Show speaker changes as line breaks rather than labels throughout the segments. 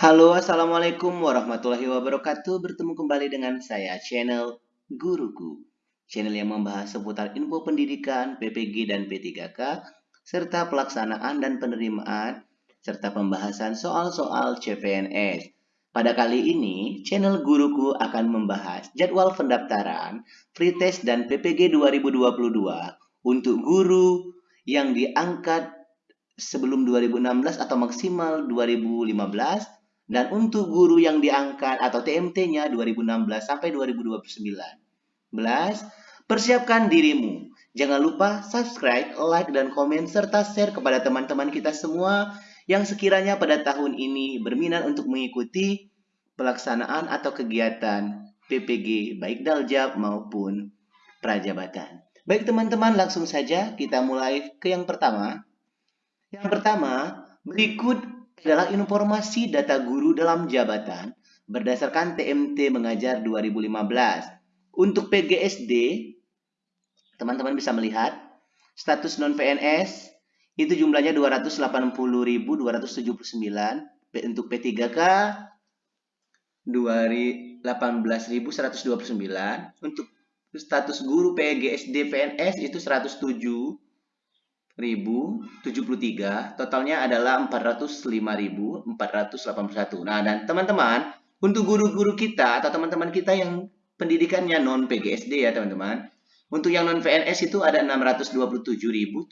Halo, Assalamualaikum warahmatullahi wabarakatuh. Bertemu kembali dengan saya, channel Guruku. Channel yang membahas seputar info pendidikan, PPG dan P3K, serta pelaksanaan dan penerimaan, serta pembahasan soal-soal CPNS. Pada kali ini, channel Guruku akan membahas jadwal pendaftaran, free test dan PPG 2022 untuk guru yang diangkat sebelum 2016 atau maksimal 2015 dan untuk guru yang diangkat atau TMT-nya 2016 sampai 2029. Belas, persiapkan dirimu. Jangan lupa subscribe, like, dan komen serta share kepada teman-teman kita semua yang sekiranya pada tahun ini berminat untuk mengikuti pelaksanaan atau kegiatan PPG baik daljab maupun prajabatan. Baik teman-teman, langsung saja kita mulai ke yang pertama. Yang pertama, berikut adalah informasi data guru dalam jabatan berdasarkan TMT Mengajar 2015. Untuk PGSD, teman-teman bisa melihat status non-PNS itu jumlahnya 280.279. Untuk P3K 18.129. Untuk status guru PGSD PNS itu 107 1073, totalnya adalah 405.481. Nah, dan teman-teman, untuk guru-guru kita atau teman-teman kita yang pendidikannya non PGSD ya, teman-teman. Untuk yang non PNS itu ada 627.744.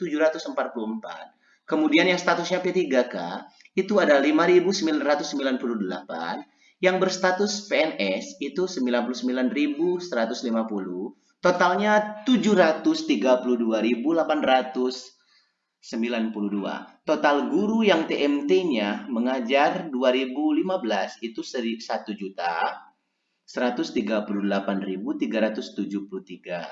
Kemudian yang statusnya P3K itu ada 5.998. Yang berstatus PNS itu 99.150. Totalnya 732.800 92. Total guru yang TMT-nya mengajar 2015 itu 1 juta 138.373.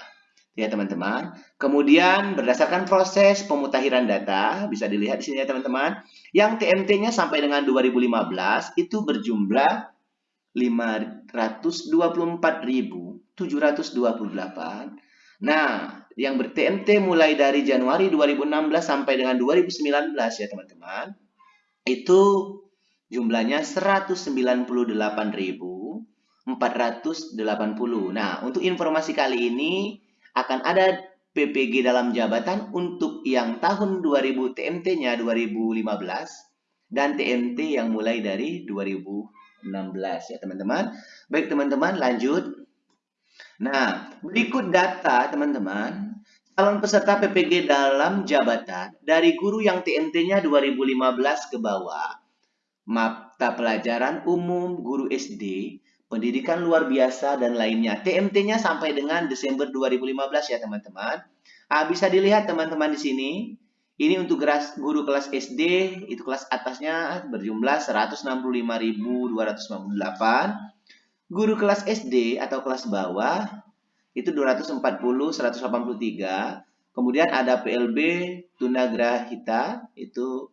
Ya teman-teman. Kemudian berdasarkan proses pemutahiran data, bisa dilihat di sini ya teman-teman, yang TMT-nya sampai dengan 2015 itu berjumlah 524.728. Nah, yang ber-TMT mulai dari Januari 2016 sampai dengan 2019 ya teman-teman. Itu jumlahnya 198.480. Nah, untuk informasi kali ini akan ada PPG dalam jabatan untuk yang tahun 2000 TMT-nya 2015 dan TMT yang mulai dari 2016 ya teman-teman. Baik teman-teman, lanjut. Nah, berikut data teman-teman. Calon peserta PPG dalam jabatan dari guru yang TMT-nya 2015 ke bawah. Mata pelajaran umum guru SD, pendidikan luar biasa dan lainnya. TMT-nya sampai dengan Desember 2015 ya teman-teman. Ah, bisa dilihat teman-teman di sini. Ini untuk guru kelas SD, itu kelas atasnya berjumlah 165.298. Guru kelas SD atau kelas bawah itu 240 183. Kemudian ada PLB Tunagrahita itu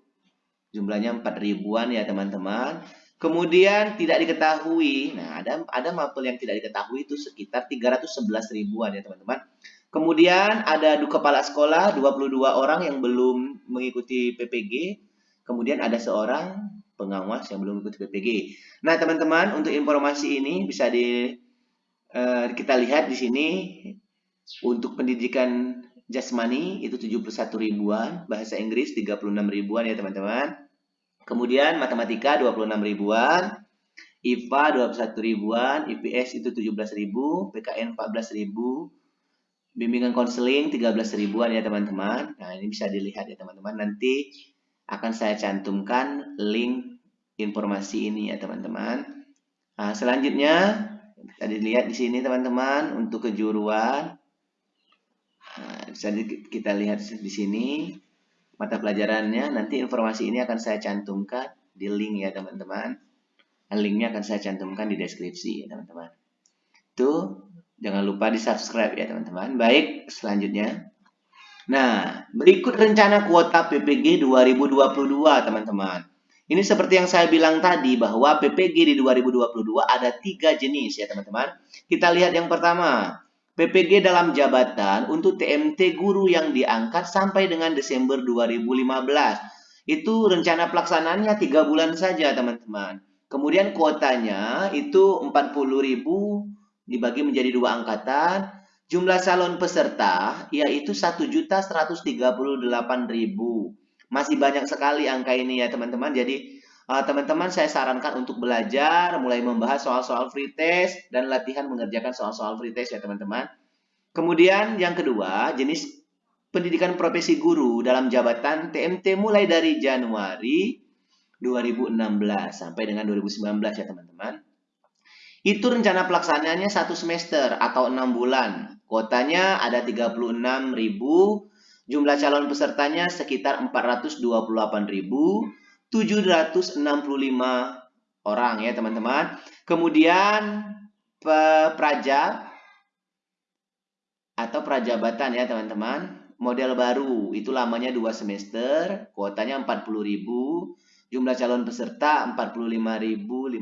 jumlahnya 4 ribuan ya teman-teman. Kemudian tidak diketahui. Nah, ada ada mapel yang tidak diketahui itu sekitar 311 ribuan ya teman-teman. Kemudian ada kepala sekolah 22 orang yang belum mengikuti PPG. Kemudian ada seorang pengawas yang belum ikut PPG. Nah, teman-teman, untuk informasi ini bisa di uh, kita lihat di sini untuk pendidikan jasmani itu 71 ribuan, bahasa Inggris 36 ribuan ya, teman-teman. Kemudian matematika 26 ribuan, IPA 21 ribuan, IPS itu 17 ribu, PKN 14 ribu, bimbingan konseling 13 ribuan ya teman-teman. Nah ini bisa dilihat ya teman-teman. Nanti akan saya cantumkan link informasi ini ya teman-teman. Nah, selanjutnya bisa dilihat di sini teman-teman untuk kejuruan. Nah, bisa kita lihat di sini mata pelajarannya. Nanti informasi ini akan saya cantumkan di link ya teman-teman. Nah, linknya akan saya cantumkan di deskripsi ya teman-teman. Itu jangan lupa di subscribe ya teman-teman. Baik, selanjutnya. Nah, berikut rencana kuota PPG 2022, teman-teman. Ini seperti yang saya bilang tadi bahwa PPG di 2022 ada tiga jenis ya teman-teman. Kita lihat yang pertama, PPG dalam jabatan untuk TMT guru yang diangkat sampai dengan Desember 2015. Itu rencana pelaksanaannya tiga bulan saja teman-teman. Kemudian kuotanya itu 40.000 dibagi menjadi dua angkatan. Jumlah calon peserta yaitu 1.138.000. Masih banyak sekali angka ini ya teman-teman. Jadi eh, teman-teman saya sarankan untuk belajar mulai membahas soal-soal free test dan latihan mengerjakan soal-soal free test ya teman-teman. Kemudian yang kedua, jenis pendidikan profesi guru dalam jabatan TMT mulai dari Januari 2016 sampai dengan 2019 ya teman-teman. Itu rencana pelaksanaannya satu semester atau enam bulan. Kuotanya ada 36.000, jumlah calon pesertanya sekitar 428.765 orang ya teman-teman. Kemudian praja atau prajabatan ya teman-teman. Model baru itu lamanya 2 semester, kuotanya 40.000, jumlah calon peserta 45.590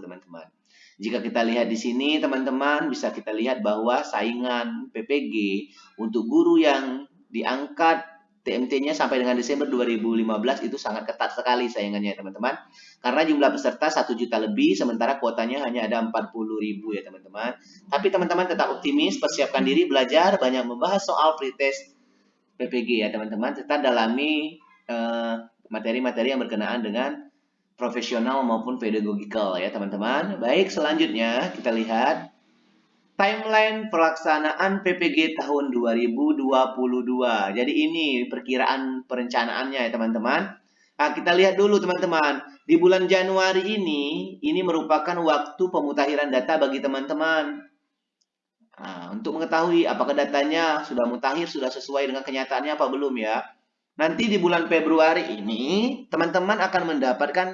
teman-teman. Jika kita lihat di sini teman-teman bisa kita lihat bahwa saingan PPG untuk guru yang diangkat TMT-nya sampai dengan Desember 2015 itu sangat ketat sekali saingannya teman-teman. Karena jumlah peserta 1 juta lebih sementara kuotanya hanya ada 40 ribu ya teman-teman. Tapi teman-teman tetap optimis, persiapkan diri belajar, banyak membahas soal pretest PPG ya teman-teman. Tetap dalami eh, materi-materi yang berkenaan dengan profesional maupun pedagogikal ya teman-teman. Baik, selanjutnya kita lihat timeline pelaksanaan PPG tahun 2022. Jadi ini perkiraan perencanaannya ya teman-teman. Nah, kita lihat dulu teman-teman. Di bulan Januari ini, ini merupakan waktu pemutakhiran data bagi teman-teman. Nah, untuk mengetahui apakah datanya sudah mutakhir, sudah sesuai dengan kenyataannya apa belum ya. Nanti di bulan Februari ini, teman-teman akan mendapatkan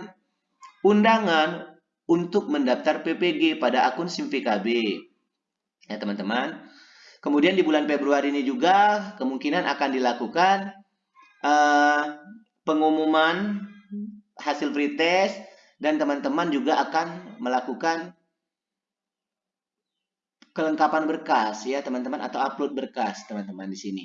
undangan untuk mendaftar PPG pada akun SIMVKB. Ya, teman-teman. Kemudian di bulan Februari ini juga kemungkinan akan dilakukan uh, pengumuman hasil free test dan teman-teman juga akan melakukan kelengkapan berkas ya teman-teman atau upload berkas teman-teman di sini.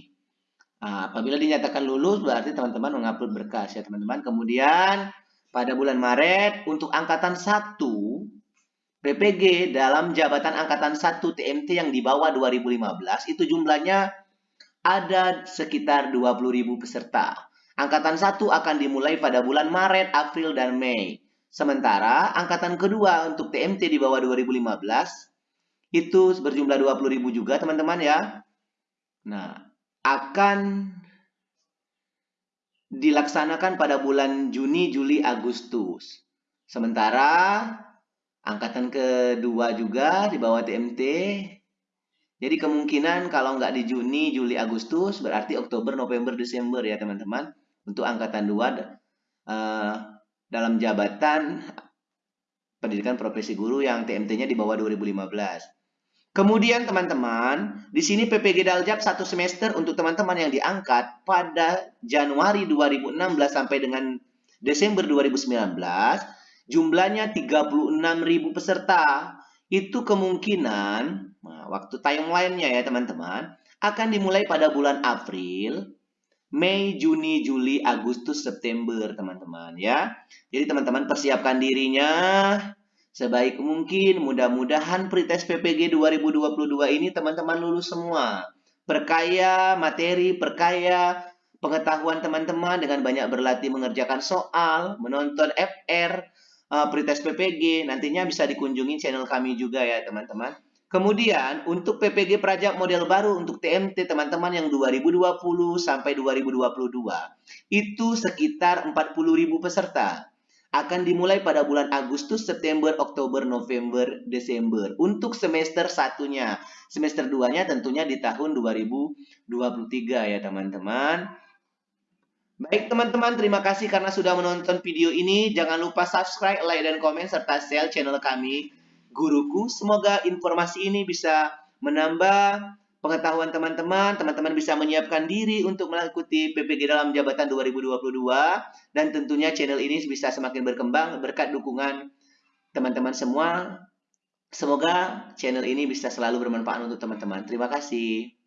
Nah, apabila dinyatakan lulus berarti teman-teman mengupload berkas ya teman-teman. Kemudian pada bulan Maret untuk angkatan 1 PPG dalam jabatan angkatan 1 TMT yang di bawah 2015 itu jumlahnya ada sekitar 20.000 peserta. Angkatan 1 akan dimulai pada bulan Maret, April, dan Mei. Sementara angkatan kedua untuk TMT di bawah 2015 itu berjumlah 20.000 juga teman-teman ya. Nah, akan dilaksanakan pada bulan Juni, Juli, Agustus. Sementara angkatan kedua juga di bawah TMT. Jadi kemungkinan kalau nggak di Juni, Juli, Agustus berarti Oktober, November, Desember ya teman-teman. Untuk angkatan dua uh, dalam jabatan pendidikan profesi guru yang TMT-nya di bawah 2015. Kemudian teman-teman, di sini PPG Daljab satu semester untuk teman-teman yang diangkat pada Januari 2016 sampai dengan Desember 2019, jumlahnya 36.000 peserta. Itu kemungkinan, nah, waktu timeline-nya ya teman-teman, akan dimulai pada bulan April, Mei, Juni, Juli, Agustus, September teman-teman ya. Jadi teman-teman persiapkan dirinya sebaik mungkin. Mudah-mudahan pretest PPG 2022 ini teman-teman lulus semua. Perkaya materi, perkaya pengetahuan teman-teman dengan banyak berlatih mengerjakan soal, menonton FR, uh, pretest PPG. Nantinya bisa dikunjungi channel kami juga ya teman-teman. Kemudian untuk PPG Prajak model baru untuk TMT teman-teman yang 2020 sampai 2022 itu sekitar 40.000 peserta akan dimulai pada bulan Agustus, September, Oktober, November, Desember. Untuk semester satunya. Semester duanya tentunya di tahun 2023 ya teman-teman. Baik teman-teman, terima kasih karena sudah menonton video ini. Jangan lupa subscribe, like, dan komen, serta share channel kami, Guruku. Semoga informasi ini bisa menambah pengetahuan teman-teman, teman-teman bisa menyiapkan diri untuk mengikuti PPG dalam jabatan 2022 dan tentunya channel ini bisa semakin berkembang berkat dukungan teman-teman semua. Semoga channel ini bisa selalu bermanfaat untuk teman-teman. Terima kasih.